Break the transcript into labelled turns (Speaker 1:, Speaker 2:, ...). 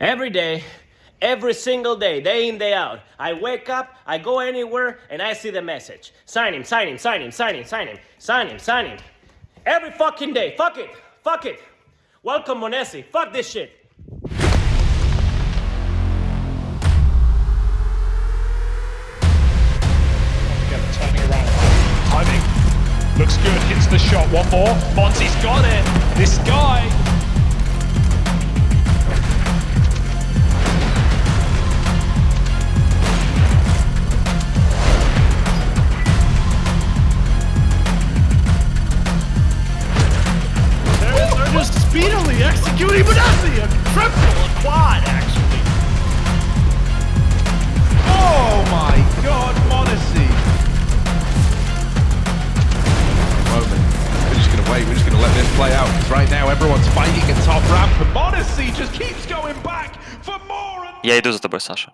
Speaker 1: Every day, every single day, day in, day out. I wake up, I go anywhere, and I see the message. Sign him, sign him, sign him, sign him, sign him, sign him, sign him. Every fucking day. Fuck it. Fuck it. Welcome, m0NESY. Fuck this shit.
Speaker 2: Timing. Looks good. Hits the shot. One more. Monty's got it. This guy.
Speaker 3: executing Benassi! A triple, a quad, actually.
Speaker 4: Oh my god, m0NESY! Moment. We're just gonna wait, we're just gonna let this play out. Because right now everyone's fighting at top ramp, and m0NESY just keeps going back for more and...
Speaker 5: Я иду за тобой, Саша.